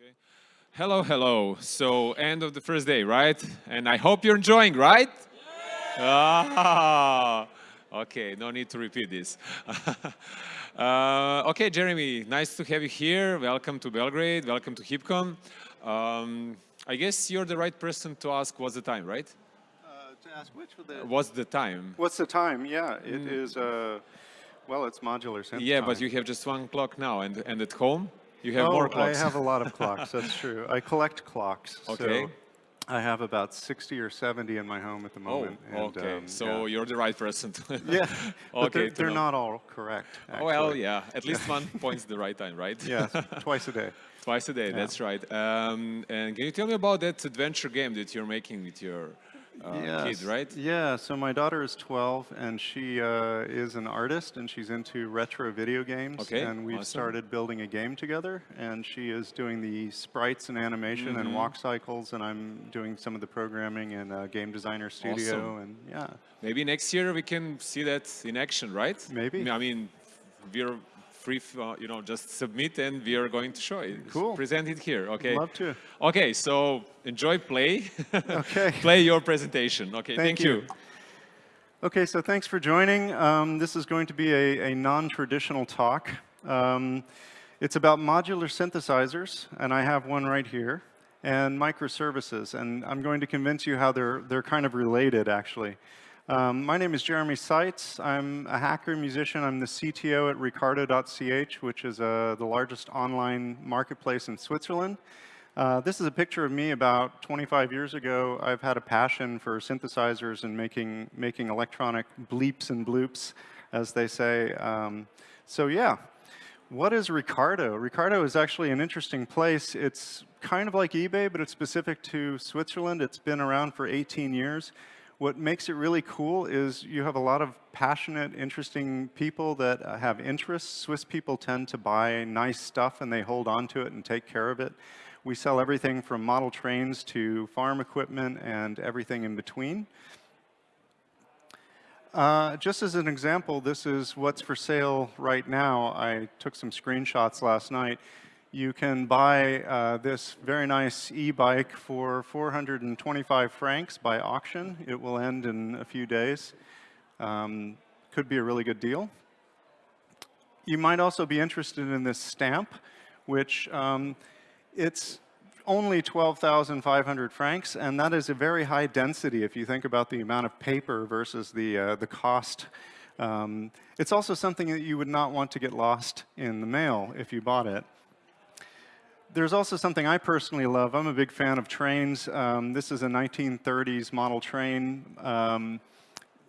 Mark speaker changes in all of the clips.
Speaker 1: Okay. Hello, hello. So end of the first day, right? And I hope you're enjoying, right? Yeah. Ah, okay, no need to repeat this. uh, okay, Jeremy, nice to have you here. Welcome to Belgrade, welcome to Heapcon. Um, I guess you're the right person to ask what's the time, right?
Speaker 2: Uh, to ask which the...
Speaker 1: What's the time?
Speaker 2: What's the time? Yeah, it mm. is. Uh, well, it's modular
Speaker 1: Yeah,
Speaker 2: time.
Speaker 1: but you have just one clock now, and, and at home? You have
Speaker 2: oh,
Speaker 1: more clocks.
Speaker 2: I have a lot of clocks, that's true. I collect clocks.
Speaker 1: Okay.
Speaker 2: So I have about 60 or 70 in my home at the moment.
Speaker 1: Oh, and, okay. Um, so yeah. you're the right person.
Speaker 2: Yeah, okay, they're, they're not all correct. Actually.
Speaker 1: Well, yeah, at least one point's the right time, right?
Speaker 2: yeah, twice a day.
Speaker 1: Twice a day, yeah. that's right. Um, and can you tell me about that adventure game that you're making with your uh,
Speaker 2: yes.
Speaker 1: kid, right?
Speaker 2: Yeah, so my daughter is 12 and she uh, is an artist and she's into retro video games.
Speaker 1: Okay,
Speaker 2: And we've
Speaker 1: awesome.
Speaker 2: started building a game together and she is doing the sprites and animation mm -hmm. and mm-hmm. walk cycles and I'm doing some of the programming in a Game Designer Studio
Speaker 1: awesome.
Speaker 2: and yeah.
Speaker 1: Maybe next year we can see that in action, right?
Speaker 2: Maybe.
Speaker 1: I mean, we're free, uh, you know, just submit and we are going to show it.
Speaker 2: Cool.
Speaker 1: Present it here, okay?
Speaker 2: Love to.
Speaker 1: Okay, so enjoy play.
Speaker 2: okay.
Speaker 1: play your presentation. Okay,
Speaker 2: thank,
Speaker 1: thank you. you.
Speaker 2: Okay, so thanks for joining. Um, this is going to be a, a non-traditional talk. Um, it's about modular synthesizers, and I have one right here, and microservices. And I'm going to convince you how they're, they're kind of related, actually. Um, my name is Jeremy Seitz. I'm a hacker musician. I'm the CTO at Ricardo.ch, which is uh, the largest online marketplace in Switzerland. Uh, this is a picture of me about 25 years ago. I've had a passion for synthesizers and making, making electronic bleeps and bloops, as they say. Um, so yeah, what is Ricardo? Ricardo is actually an interesting place. It's kind of like eBay, but it's specific to Switzerland. It's been around for 18 years. What makes it really cool is you have a lot of passionate, interesting people that uh, have interests. Swiss people tend to buy nice stuff and they hold on to it and take care of it. We sell everything from model trains to farm equipment and everything in between. Uh, just as an example, this is what's for sale right now. I took some screenshots last night you can buy uh, this very nice e-bike for 425 francs by auction. It will end in a few days. Um, could be a really good deal. You might also be interested in this stamp, which um, it's only 12,500 francs, and that is a very high density if you think about the amount of paper versus the, uh, the cost. Um, it's also something that you would not want to get lost in the mail if you bought it there's also something I personally love. I'm a big fan of trains. Um, this is a 1930s model train. Um,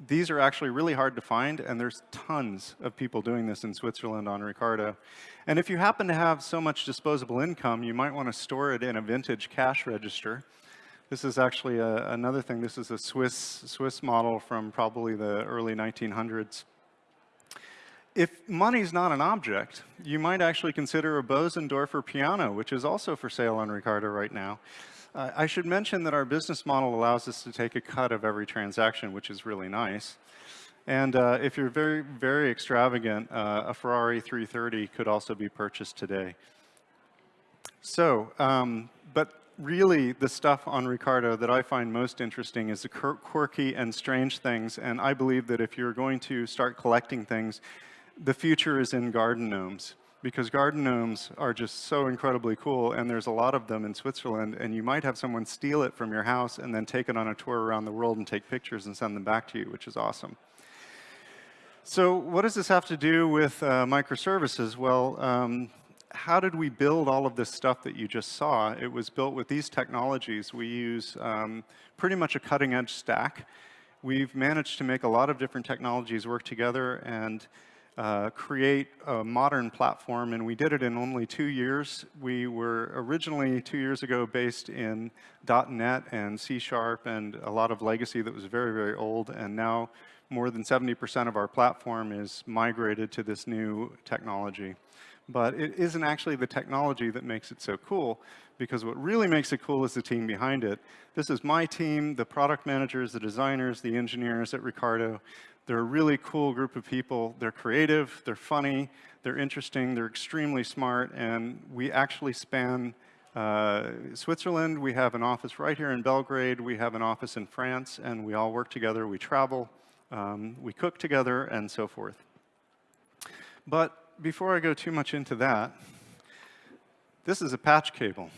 Speaker 2: these are actually really hard to find, and there's tons of people doing this in Switzerland on Ricardo. And if you happen to have so much disposable income, you might want to store it in a vintage cash register. This is actually a, another thing. This is a Swiss, Swiss model from probably the early 1900s. If money's not an object, you might actually consider a Bosendorfer piano, which is also for sale on Ricardo right now. Uh, I should mention that our business model allows us to take a cut of every transaction, which is really nice. And uh, if you're very, very extravagant, uh, a Ferrari 330 could also be purchased today. So, um, but really the stuff on Ricardo that I find most interesting is the quirky and strange things. And I believe that if you're going to start collecting things, the future is in garden gnomes because garden gnomes are just so incredibly cool and there's a lot of them in Switzerland and you might have someone steal it from your house and then take it on a tour around the world and take pictures and send them back to you, which is awesome. So what does this have to do with uh, microservices? Well, um, how did we build all of this stuff that you just saw? It was built with these technologies. We use um, pretty much a cutting edge stack. We've managed to make a lot of different technologies work together and uh, create a modern platform, and we did it in only two years. We were originally, two years ago, based in .NET and C Sharp and a lot of legacy that was very, very old, and now more than 70% of our platform is migrated to this new technology. But it isn't actually the technology that makes it so cool, because what really makes it cool is the team behind it. This is my team, the product managers, the designers, the engineers at Ricardo. They're a really cool group of people. They're creative, they're funny, they're interesting, they're extremely smart, and we actually span Uh, Switzerland, we have an office right here in Belgrade. We have an office in France, and we all work together. We travel, um, we cook together, and so forth. But before I go too much into that, this is a patch cable.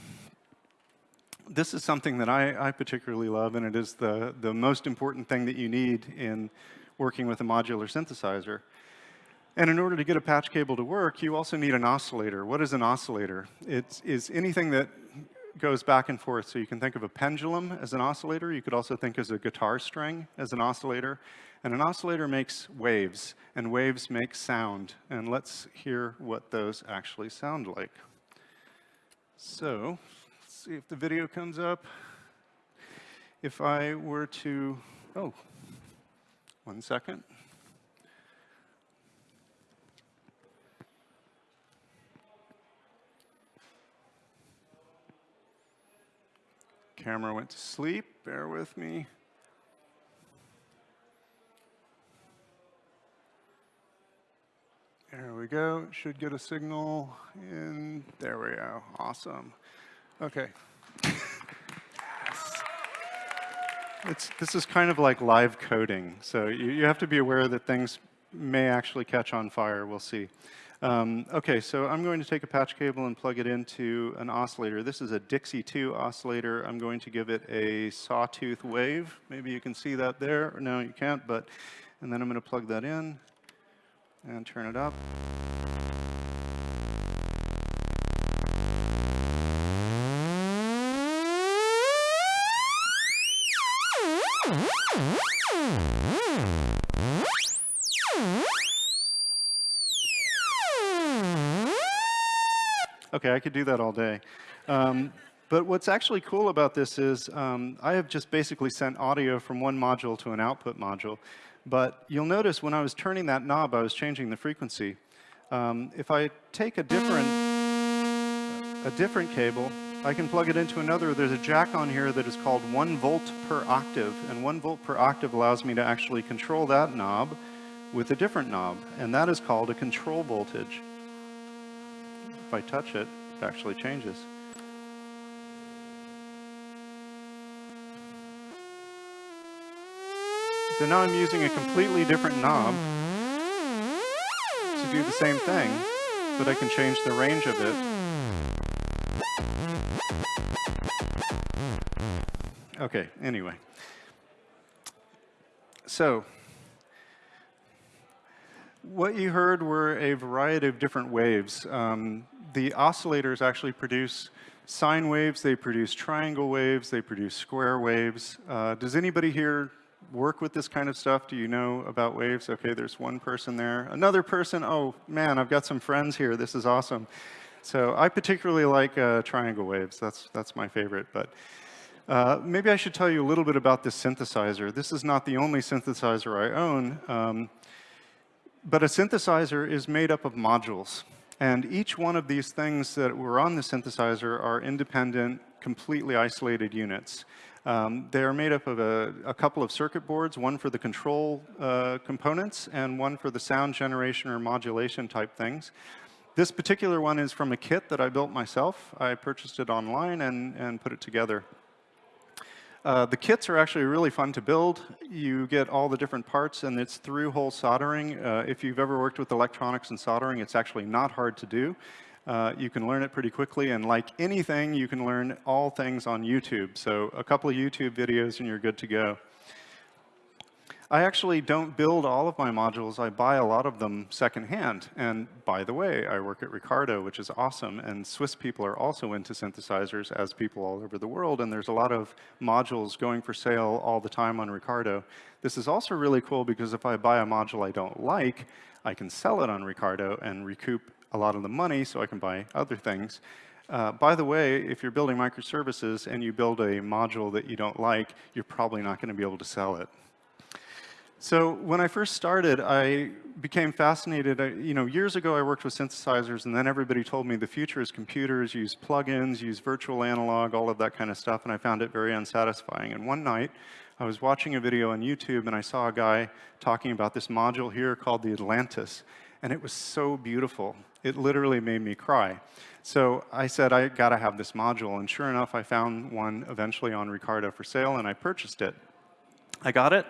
Speaker 2: This is something that I, I particularly love, and it is the, the most important thing that you need in working with a modular synthesizer. And in order to get a patch cable to work, you also need an oscillator. What is an oscillator? It is anything that goes back and forth. So you can think of a pendulum as an oscillator. You could also think as a guitar string as an oscillator. And an oscillator makes waves, and waves make sound. And let's hear what those actually sound like. So let's see if the video comes up. If I were to, oh, one second. Camera went to sleep, bear with me. There we go, should get a signal in, there we go, awesome. Okay. it's, this is kind of like live coding, so you, you have to be aware that things may actually catch on fire, we'll see. Um, okay, so I'm going to take a patch cable and plug it into an oscillator. This is a Dixie 2 oscillator. I'm going to give it a sawtooth wave. Maybe you can see that there. No, you can't, but, and then I'm going to plug that in and turn it up. Okay, I could do that all day. Um, but what's actually cool about this is um, I have just basically sent audio from one module to an output module. But you'll notice when I was turning that knob, I was changing the frequency. Um, if I take a different, a different cable, I can plug it into another. There's a jack on here that is called 1 volt per octave. And 1 volt per octave allows me to actually control that knob with a different knob. And that is called a control voltage. I touch it, it actually changes. So now I'm using a completely different knob to do the same thing, but I can change the range of it. Okay, anyway. So, what you heard were a variety of different waves. Um, the oscillators actually produce sine waves, they produce triangle waves, they produce square waves. Uh, does anybody here work with this kind of stuff? Do you know about waves? Okay, there's one person there. Another person, oh man, I've got some friends here, this is awesome. So I particularly like uh, triangle waves, that's, that's my favorite. But uh, maybe I should tell you a little bit about this synthesizer. This is not the only synthesizer I own. Um, but a synthesizer is made up of modules. And each one of these things that were on the synthesizer are independent, completely isolated units. Um, they are made up of a, a, couple of circuit boards, one for the control uh, components and one for the sound generation or modulation type things. This particular one is from a kit that I built myself. I purchased it online and, and put it together. Uh, the kits are actually really fun to build. You get all the different parts, and it's through hole soldering. Uh, if you've ever worked with electronics and soldering, it's actually not hard to do. Uh, you can learn it pretty quickly, and like anything, you can learn all things on YouTube. So a couple of YouTube videos, and you're good to go. I actually don't build all of my modules. I buy a lot of them secondhand. And by the way, I work at Ricardo, which is awesome. And Swiss people are also into synthesizers, as people all over the world. And there's a lot of modules going for sale all the time on Ricardo. This is also really cool because if I buy a module I don't like, I can sell it on Ricardo and recoup a lot of the money so I can buy other things. Uh, by the way, if you're building microservices and you build a module that you don't like, you're probably not going to be able to sell it. So when I first started, I became fascinated. I, you know, years ago, I worked with synthesizers, and then everybody told me the future is computers, use plugins, use virtual analog, all of that kind of stuff, and I found it very unsatisfying. And one night, I was watching a video on YouTube, and I saw a guy talking about this module here called the Atlantis. and it was so beautiful. It literally made me cry. So I said, I got to have this module. And sure enough, I found one eventually on Ricardo for sale, and I purchased it. I got it,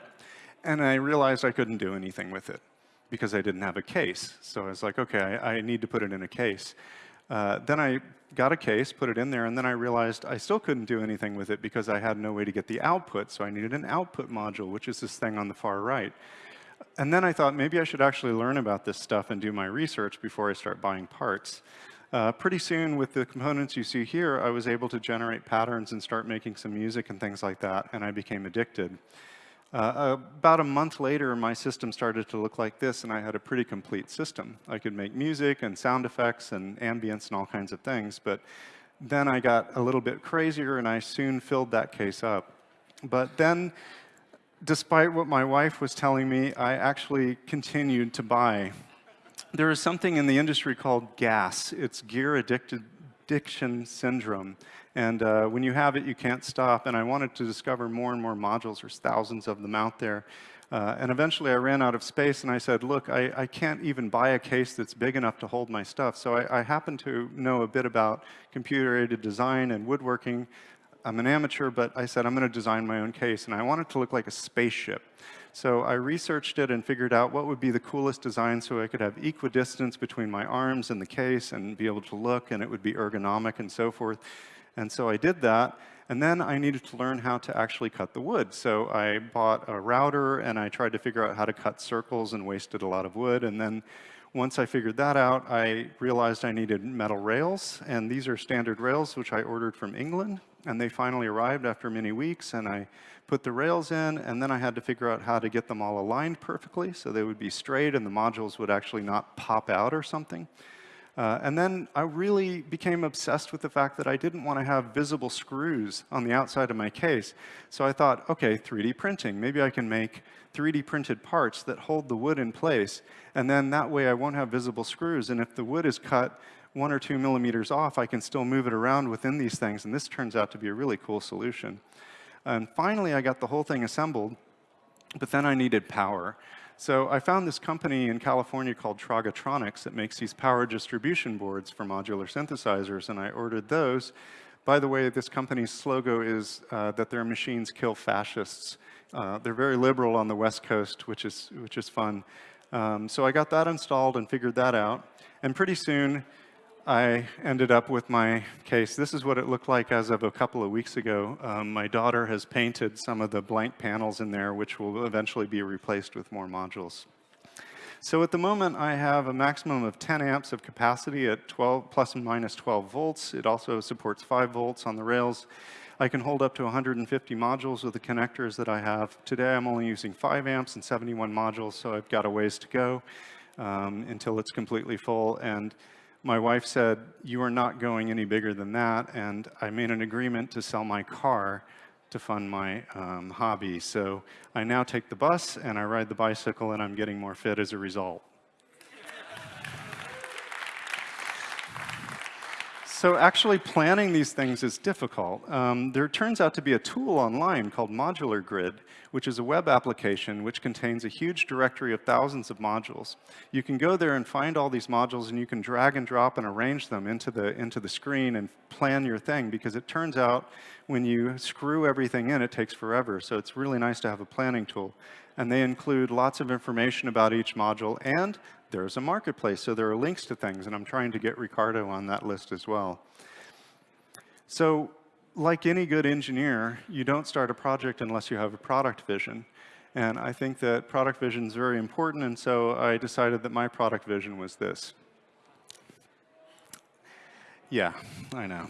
Speaker 2: and I realized I couldn't do anything with it because I didn't have a case. So I was like, OK, I, I need to put it in a case. Uh, then I got a case, put it in there, and then I realized I still couldn't do anything with it because I had no way to get the output. So I needed an output module, which is this thing on the far right. And then I thought maybe I should actually learn about this stuff and do my research before I start buying parts. Uh, pretty soon, with the components you see here, I was able to generate patterns and start making some music and things like that, and I became addicted. Uh, about a month later, my system started to look like this, and I had a pretty complete system. I could make music and sound effects and ambience and all kinds of things, but then I got a little bit crazier, and I soon filled that case up. But then, despite what my wife was telling me, I actually continued to buy. There is something in the industry called GAS. It's gear addiction syndrome. And uh, when you have it, you can't stop. And I wanted to discover more and more modules. There's thousands of them out there. Uh, and eventually I ran out of space and I said, look, I, I, can't even buy a case that's big enough to hold my stuff. So I, I happen to know a bit about computer-aided design and woodworking. I'm an amateur, but I said I'm going to design my own case. And I want it to look like a spaceship. So I researched it and figured out what would be the coolest design so I could have equidistance between my arms and the case and be able to look, and it would be ergonomic and so forth. And so I did that. And then I needed to learn how to actually cut the wood. So I bought a router and I tried to figure out how to cut circles and wasted a lot of wood. And then once I figured that out, I realized I needed metal rails. And these are standard rails, which I ordered from England. And they finally arrived after many weeks. And I put the rails in. And then I had to figure out how to get them all aligned perfectly so they would be straight and the modules would actually not pop out or something. Uh, and then I really became obsessed with the fact that I didn't want to have visible screws on the outside of my case. So I thought, OK, 3D printing. Maybe I can make 3D printed parts that hold the wood in place. And then that way I won't have visible screws. And if the wood is cut one or two millimeters off, I can still move it around within these things. And this turns out to be a really cool solution. And finally, I got the whole thing assembled. But then I needed power. So I found this company in California called Trogotronics that makes these power distribution boards for modular synthesizers, and I ordered those. By the way, this company's slogan is uh, that their machines kill fascists. Uh, they're very liberal on the West Coast, which is, which is fun. Um, so I got that installed and figured that out. And pretty soon, I ended up with my case. This is what it looked like as of a couple of weeks ago. Um, my daughter has painted some of the blank panels in there, which will eventually be replaced with more modules. So at the moment, I have a maximum of 10 amps of capacity at 12 plus and minus 12 volts. It also supports 5 volts on the rails. I can hold up to 150 modules with the connectors that I have. Today, I'm only using 5 amps and 71 modules, so I've got a ways to go um, until it's completely full. And my wife said, you are not going any bigger than that, and I made an agreement to sell my car to fund my um, hobby. So I now take the bus, and I ride the bicycle, and I'm getting more fit as a result. So actually planning these things is difficult. Um, there turns out to be a tool online called Modular Grid, which is a web application which contains a huge directory of thousands of modules. You can go there and find all these modules, and you can drag and drop and arrange them into the, into the screen and plan your thing, because it turns out when you screw everything in, it takes forever. So it's really nice to have a planning tool. And they include lots of information about each module and there's a marketplace, so there are links to things, and I'm trying to get Ricardo on that list as well. So like any good engineer, you don't start a project unless you have a product vision. And I think that product vision is very important, and so I decided that my product vision was this. Yeah, I know.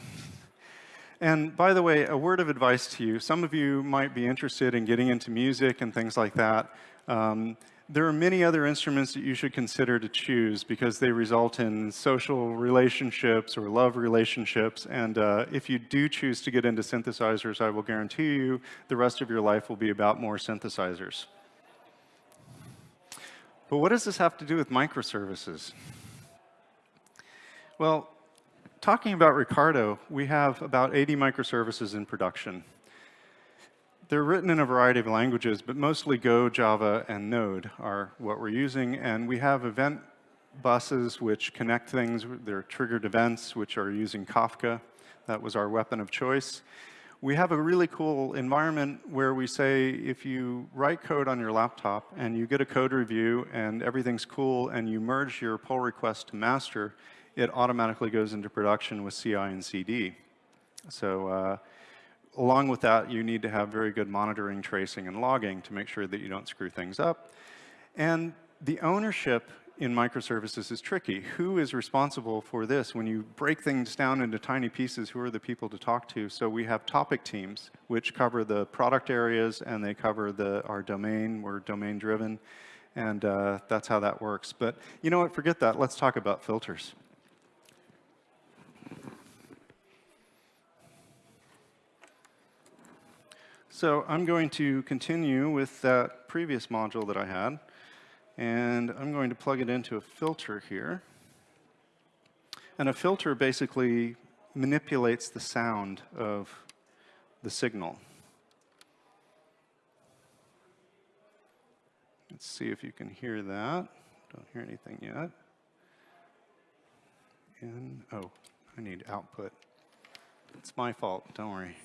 Speaker 2: And by the way, a word of advice to you. Some of you might be interested in getting into music and things like that. Um, there are many other instruments that you should consider to choose because they result in social relationships or love relationships. And uh, if you do choose to get into synthesizers, I will guarantee you the rest of your life will be about more synthesizers. But what does this have to do with microservices? Well, talking about Ricardo, we have about 80 microservices in production. They're written in a variety of languages, but mostly Go, Java, and Node are what we're using. And we have event buses which connect things. There are triggered events which are using Kafka. That was our weapon of choice. We have a really cool environment where we say if you write code on your laptop and you get a code review and everything's cool and you merge your pull request to master, it automatically goes into production with CI and CD. So uh, along with that, you need to have very good monitoring, tracing, and logging to make sure that you don't screw things up. And the ownership in microservices is tricky. Who is responsible for this? When you break things down into tiny pieces, who are the people to talk to? So we have topic teams, which cover the product areas, and they cover the, our domain. We're domain-driven, and uh, that's how that works. But you know what? Forget that. Let's talk about filters. So I'm going to continue with that previous module that I had. And I'm going to plug it into a filter here. And a filter basically manipulates the sound of the signal. Let's see if you can hear that. Don't hear anything yet. And, oh, I need output. It's my fault, don't worry.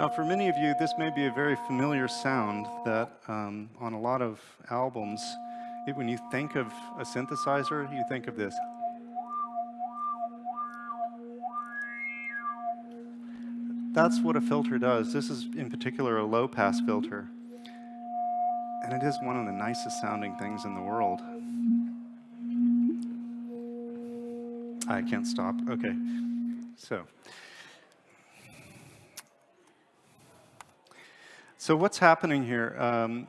Speaker 2: Now, for many of you, this may be a very familiar sound that um, on a lot of albums, it, when you think of a synthesizer, you think of this. That's what a filter does. This is, in particular, a low-pass filter. And it is one of the nicest sounding things in the world. I can't stop. Okay. So. So what's happening here? Um,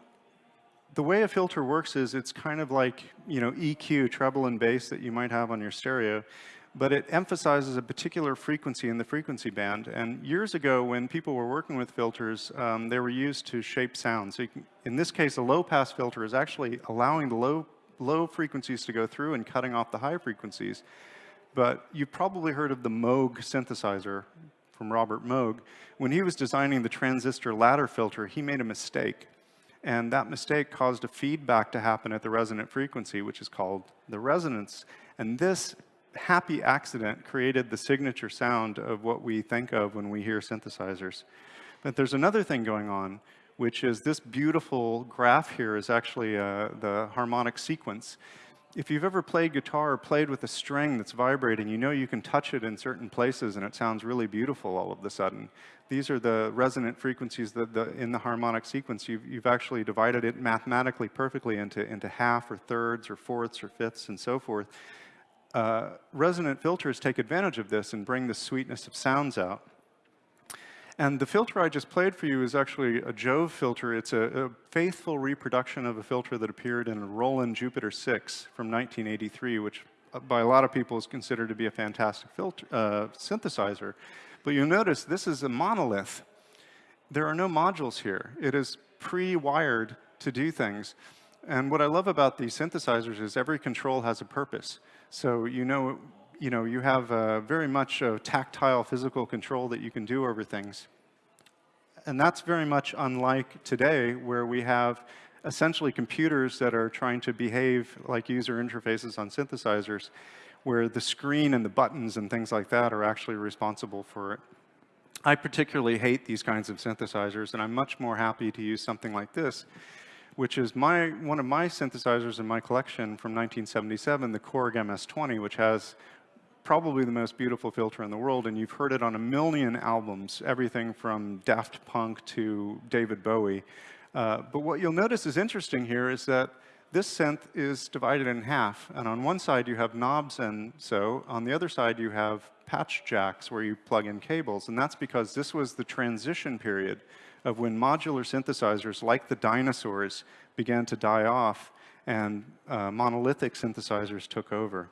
Speaker 2: the way a filter works is it's kind of like, you know, EQ, treble and bass that you might have on your stereo, but it emphasizes a particular frequency in the frequency band. And years ago, when people were working with filters, um, they were used to shape sound. So in this case, a low-pass filter is actually allowing the low, low frequencies to go through and cutting off the high frequencies. But you've probably heard of the Moog synthesizer from Robert Moog, when he was designing the transistor ladder filter, he made a mistake. And that mistake caused a feedback to happen at the resonant frequency, which is called the resonance. And this happy accident created the signature sound of what we think of when we hear synthesizers. But there's another thing going on, which is this beautiful graph here is actually uh, the harmonic sequence if you've ever played guitar or played with a string that's vibrating, you know you can touch it in certain places and it sounds really beautiful all of a sudden. These are the resonant frequencies that the, in the harmonic sequence. You've, you've actually divided it mathematically perfectly into, into half or thirds or fourths or fifths and so forth. Uh, resonant filters take advantage of this and bring the sweetness of sounds out. And the filter I just played for you is actually a Jove filter. It's a, a, faithful reproduction of a filter that appeared in a Roland Jupiter 6 from 1983, which uh, by a lot of people is considered to be a fantastic filter, uh, synthesizer. But you'll notice this is a monolith. There are no modules here. It is pre-wired to do things. And what I love about these synthesizers is every control has a purpose. So you know you know, you have uh, very much a tactile physical control that you can do over things. And that's very much unlike today where we have essentially computers that are trying to behave like user interfaces on synthesizers where the screen and the buttons and things like that are actually responsible for it. I particularly hate these kinds of synthesizers, and I'm much more happy to use something like this, which is my, one of my synthesizers in my collection from 1977, the Korg MS-20, which has probably the most beautiful filter in the world, and you've heard it on a million albums, everything from Daft Punk to David Bowie. Uh, but what you'll notice is interesting here is that this synth is divided in half, and on one side you have knobs and so, on the other side you have patch jacks where you plug in cables, and that's because this was the transition period of when modular synthesizers, like the dinosaurs, began to die off, and uh, monolithic synthesizers took over.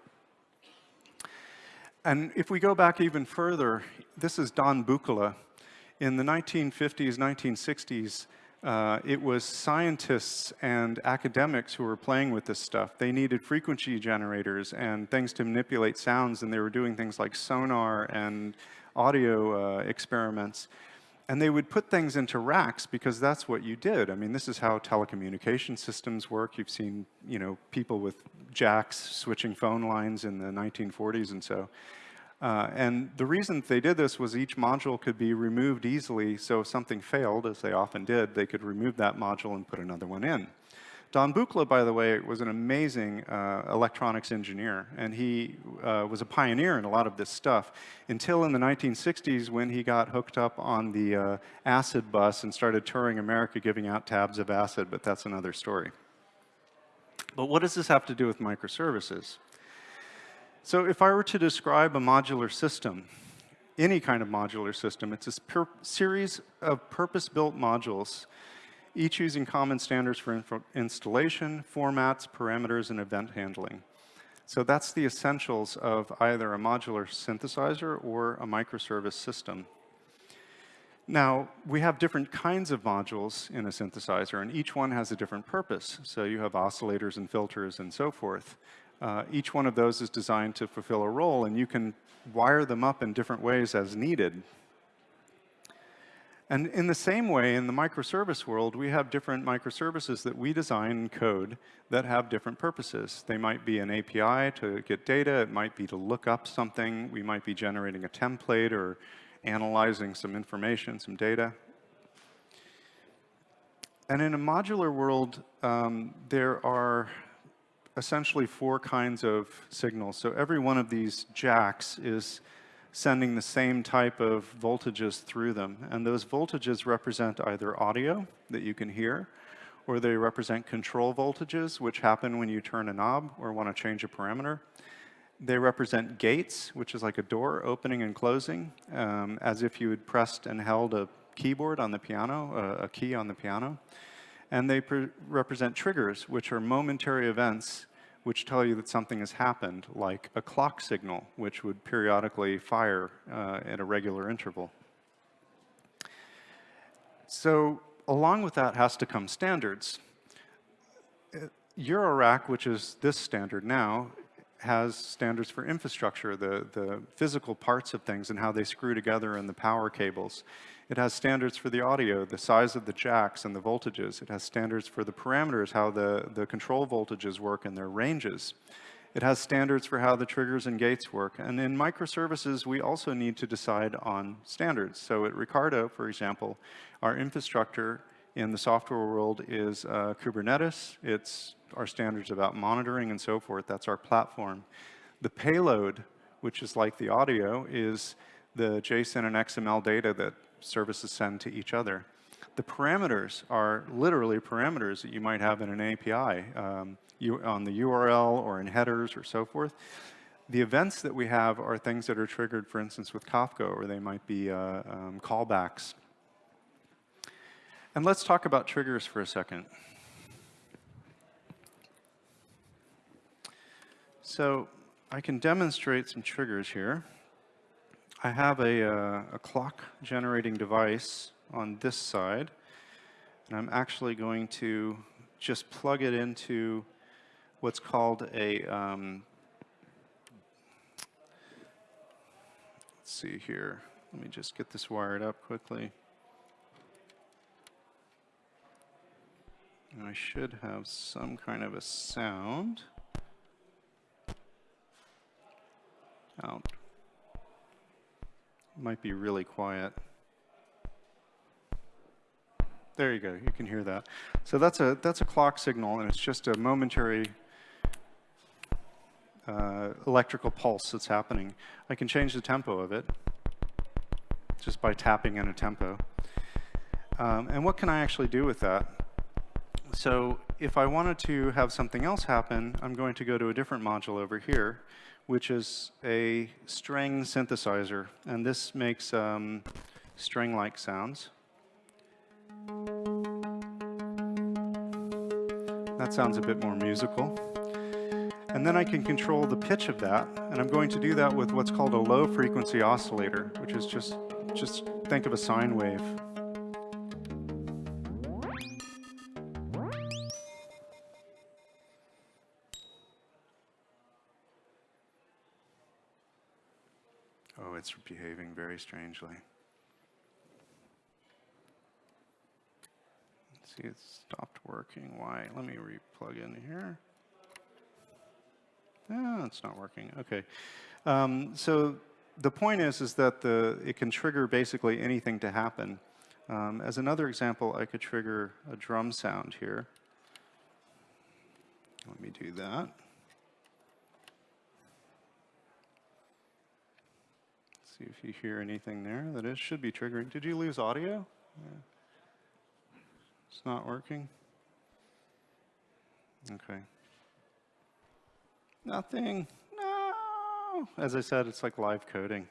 Speaker 2: And if we go back even further, this is Don Buchla. In the 1950s, 1960s, uh, it was scientists and academics who were playing with this stuff. They needed frequency generators and things to manipulate sounds, and they were doing things like sonar and audio uh, experiments. And they would put things into racks because that's what you did. I mean, this is how telecommunication systems work. You've seen, you know, people with jacks switching phone lines in the 1940s and so. Uh, and the reason they did this was each module could be removed easily, so if something failed, as they often did, they could remove that module and put another one in. Don Buchla, by the way, was an amazing uh, electronics engineer, and he uh, was a pioneer in a lot of this stuff until in the 1960s when he got hooked up on the uh, acid bus and started touring America giving out tabs of acid, but that's another story. But what does this have to do with microservices? So if I were to describe a modular system, any kind of modular system, it's a series of purpose-built modules each using common standards for installation, formats, parameters, and event handling. So that's the essentials of either a modular synthesizer or a microservice system. Now, we have different kinds of modules in a synthesizer, and each one has a different purpose. So you have oscillators and filters and so forth. Uh, each one of those is designed to fulfill a role, and you can wire them up in different ways as needed and in the same way, in the microservice world, we have different microservices that we design and code that have different purposes. They might be an API to get data. It might be to look up something. We might be generating a template or analyzing some information, some data. And in a modular world, um, there are essentially four kinds of signals. So every one of these jacks is sending the same type of voltages through them. And those voltages represent either audio that you can hear, or they represent control voltages, which happen when you turn a knob or want to change a parameter. They represent gates, which is like a door opening and closing, um, as if you had pressed and held a keyboard on the piano, a key on the piano. And they represent triggers, which are momentary events which tell you that something has happened, like a clock signal, which would periodically fire uh, at a regular interval. So along with that has to come standards. Uh, Eurorack, which is this standard now, has standards for infrastructure, the, the physical parts of things and how they screw together in the power cables. It has standards for the audio, the size of the jacks and the voltages. It has standards for the parameters, how the, the control voltages work and their ranges. It has standards for how the triggers and gates work. And in microservices, we also need to decide on standards. So at Ricardo, for example, our infrastructure in the software world is uh, Kubernetes. It's our standards about monitoring and so forth. That's our platform. The payload, which is like the audio, is the JSON and XML data that services send to each other. The parameters are literally parameters that you might have in an API um, you, on the URL or in headers or so forth. The events that we have are things that are triggered, for instance, with Kafka, or they might be uh, um, callbacks. And let's talk about triggers for a second. So I can demonstrate some triggers here. I have a, uh, a clock generating device on this side, and I'm actually going to just plug it into what's called a, um, let's see here, let me just get this wired up quickly. And I should have some kind of a sound. Out might be really quiet. There you go, you can hear that. So that's a, that's a clock signal, and it's just a momentary uh, electrical pulse that's happening. I can change the tempo of it just by tapping in a tempo. Um, and what can I actually do with that? So if I wanted to have something else happen, I'm going to go to a different module over here, which is a string synthesizer. And this makes um, string-like sounds. That sounds a bit more musical. And then I can control the pitch of that. And I'm going to do that with what's called a low frequency oscillator, which is just, just think of a sine wave. Very strangely. Let's see, it stopped working. Why? Let me re-plug in here. Ah, it's not working. Okay. Um, so the point is, is that the, it can trigger basically anything to happen. Um, as another example, I could trigger a drum sound here. Let me do that. See if you hear anything there that it should be triggering. Did you lose audio? Yeah. It's not working? Okay. Nothing. No. As I said, it's like live coding.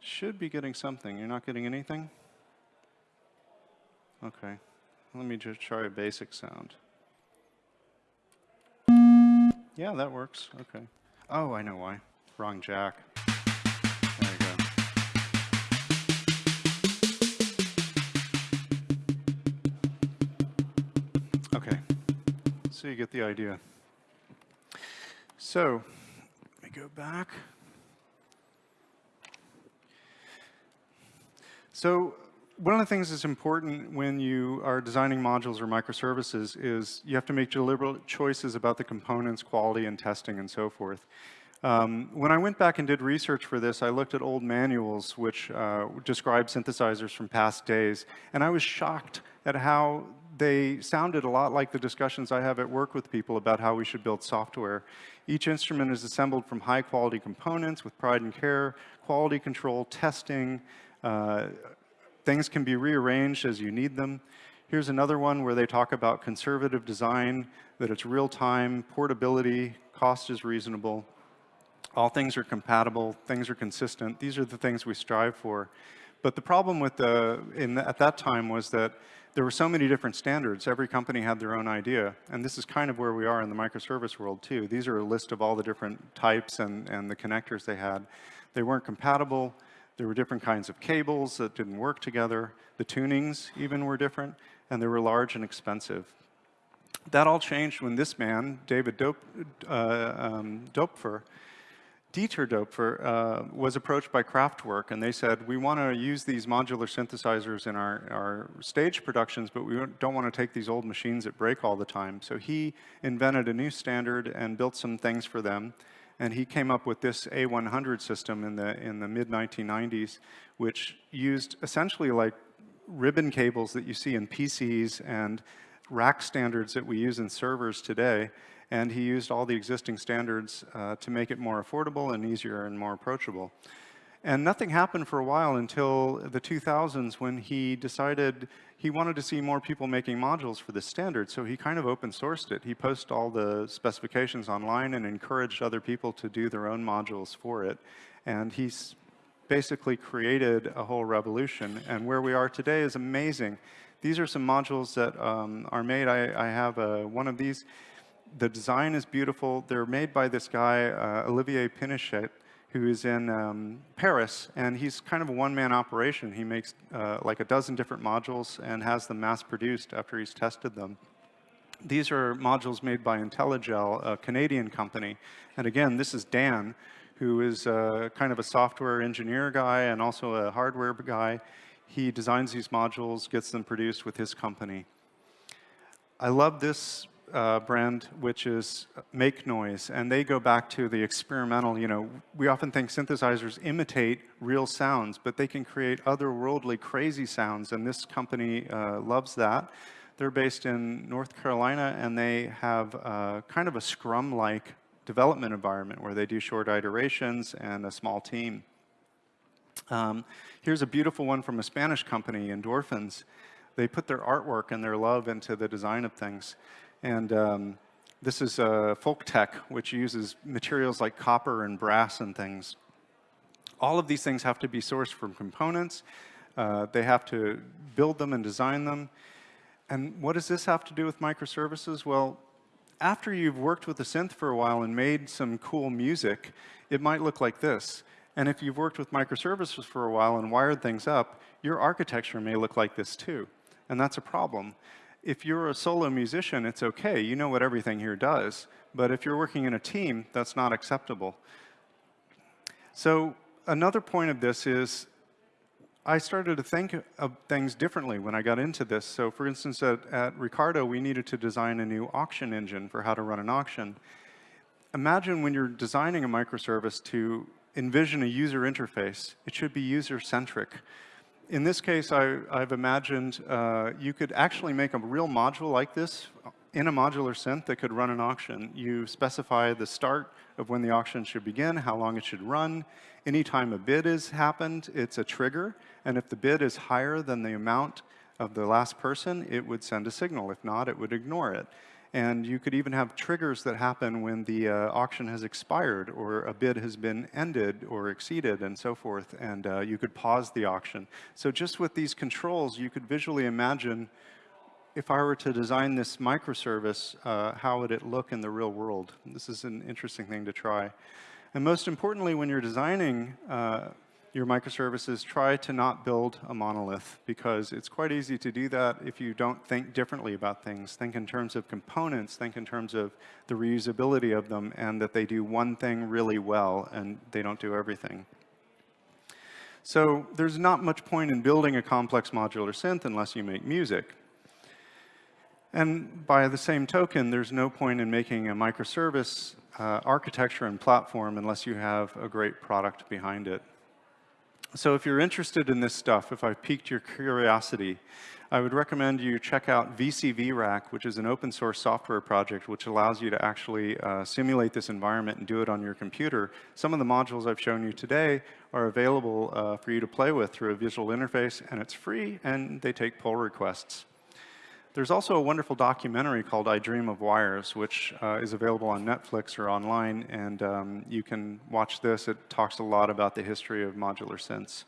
Speaker 2: Should be getting something. You're not getting anything? Okay. Let me just try a basic sound. Yeah, that works. Okay. Oh, I know why. Wrong jack. So you get the idea. So let me go back. So one of the things that's important when you are designing modules or microservices is you have to make deliberate choices about the components, quality, and testing, and so forth. Um, when I went back and did research for this, I looked at old manuals which uh, describe synthesizers from past days, and I was shocked at how they sounded a lot like the discussions I have at work with people about how we should build software. Each instrument is assembled from high quality components with pride and care, quality control, testing, uh, things can be rearranged as you need them. Here's another one where they talk about conservative design, that it's real time, portability, cost is reasonable, all things are compatible, things are consistent. These are the things we strive for. But the problem with the, in the, at that time was that there were so many different standards. Every company had their own idea. And this is kind of where we are in the microservice world too. These are a list of all the different types and, and the connectors they had. They weren't compatible. There were different kinds of cables that didn't work together. The tunings even were different. And they were large and expensive. That all changed when this man, David Dope, uh, um, Doepfer, Dieter Doepfer uh, was approached by Kraftwerk, and they said, we want to use these modular synthesizers in our, our stage productions, but we don't want to take these old machines that break all the time. So he invented a new standard and built some things for them. And he came up with this A100 system in the, in the mid-1990s, which used essentially like ribbon cables that you see in PCs and rack standards that we use in servers today and he used all the existing standards uh, to make it more affordable and easier and more approachable. And nothing happened for a while until the 2000s when he decided he wanted to see more people making modules for this standard, so he kind of open sourced it. He posted all the specifications online and encouraged other people to do their own modules for it. And he's basically created a whole revolution. And where we are today is amazing. These are some modules that um, are made. I, I have a, one of these the design is beautiful. They're made by this guy, uh, Olivier Pinochet, who is in um, Paris, and he's kind of a one-man operation. He makes uh, like a dozen different modules and has them mass-produced after he's tested them. These are modules made by Intellijel, a Canadian company. And again, this is Dan, who is uh, kind of a software engineer guy and also a hardware guy. He designs these modules, gets them produced with his company. I love this uh, brand, which is Make Noise, and they go back to the experimental, you know, we often think synthesizers imitate real sounds, but they can create otherworldly, crazy sounds, and this company uh, loves that. They're based in North Carolina, and they have uh, kind of a Scrum-like development environment where they do short iterations and a small team. Um, here's a beautiful one from a Spanish company, Endorphins. They put their artwork and their love into the design of things. And um, this is uh, Folktek, which uses materials like copper and brass and things. All of these things have to be sourced from components. Uh, they have to build them and design them. And what does this have to do with microservices? Well, after you've worked with the synth for a while and made some cool music, it might look like this. And if you've worked with microservices for a while and wired things up, your architecture may look like this too. And that's a problem. If you're a solo musician, it's okay. You know what everything here does. But if you're working in a team, that's not acceptable. So another point of this is I started to think of things differently when I got into this. So for instance, at, at, Ricardo, we needed to design a new auction engine for how to run an auction. Imagine when you're designing a microservice to envision a user interface, it should be user-centric. In this case, I, have imagined uh, you could actually make a real module like this in a modular synth that could run an auction. You specify the start of when the auction should begin, how long it should run. Anytime a bid has happened, it's a trigger. And if the bid is higher than the amount of the last person, it would send a signal. If not, it would ignore it. And you could even have triggers that happen when the uh, auction has expired or a bid has been ended or exceeded and so forth. And uh, you could pause the auction. So just with these controls, you could visually imagine if I were to design this microservice, uh, how would it look in the real world? This is an interesting thing to try. And most importantly, when you're designing uh, your microservices, try to not build a monolith because it's quite easy to do that if you don't think differently about things. Think in terms of components, think in terms of the reusability of them and that they do one thing really well and they don't do everything. So there's not much point in building a complex modular synth unless you make music. And by the same token, there's no point in making a microservice uh, architecture and platform unless you have a great product behind it. So if you're interested in this stuff, if I've piqued your curiosity, I would recommend you check out VCVRack, which is an open source software project which allows you to actually uh, simulate this environment and do it on your computer. Some of the modules I've shown you today are available uh, for you to play with through a visual interface, and it's free, and they take pull requests. There's also a wonderful documentary called I Dream of Wires, which uh, is available on Netflix or online, and um, you can watch this. It talks a lot about the history of modular synths.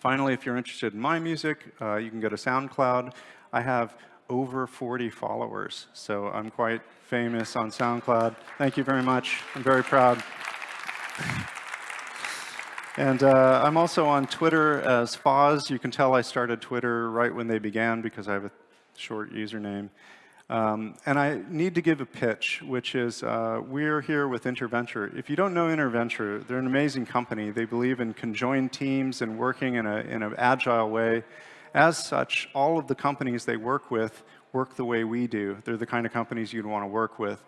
Speaker 2: Finally, if you're interested in my music, uh, you can go to SoundCloud. I have over 40 followers, so I'm quite famous on SoundCloud. Thank you very much. I'm very proud. And uh, I'm also on Twitter as Foz. You can tell I started Twitter right when they began because I have a short username. Um, and I need to give a pitch, which is uh, we're here with Interventure. If you don't know Interventure, they're an amazing company. They believe in conjoined teams and working in, a, in an agile way. As such, all of the companies they work with work the way we do. They're the kind of companies you'd want to work with.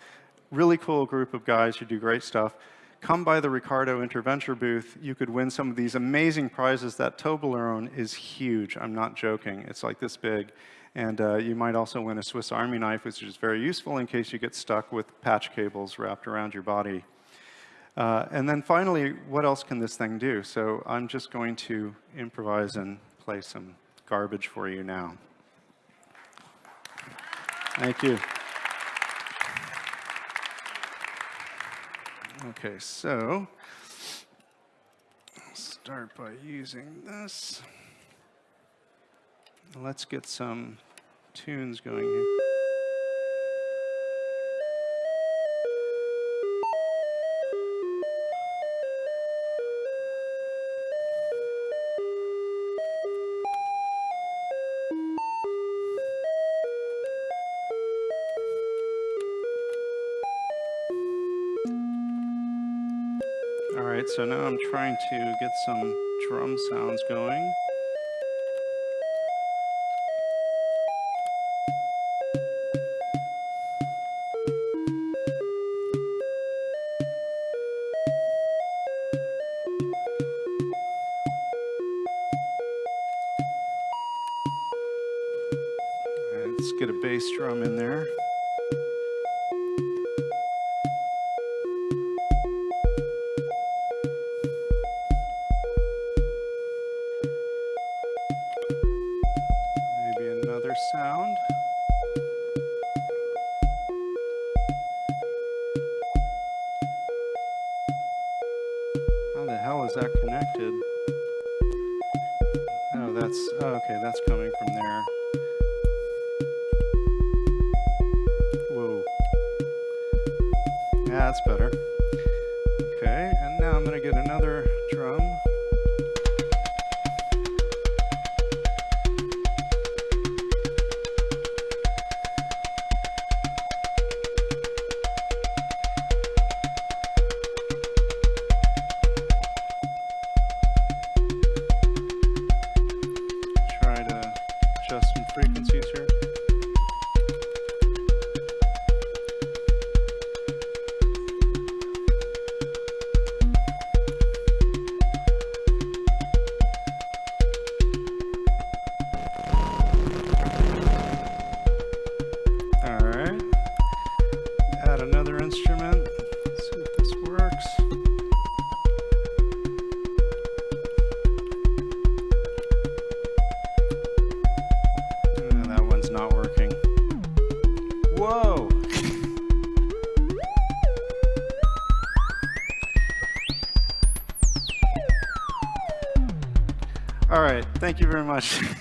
Speaker 2: Really cool group of guys who do great stuff. Come by the Ricardo Interventure booth. You could win some of these amazing prizes. That Toblerone is huge. I'm not joking. It's like this big. And uh, you might also win a Swiss Army knife, which is very useful in case you get stuck with patch cables wrapped around your body. Uh, and then finally, what else can this thing do? So I'm just going to improvise and play some garbage for you now. Thank you. Okay, so start by using this. Let's get some tunes going here. All right, so now I'm trying to get some drum sounds going. Get a bass drum in there. Much.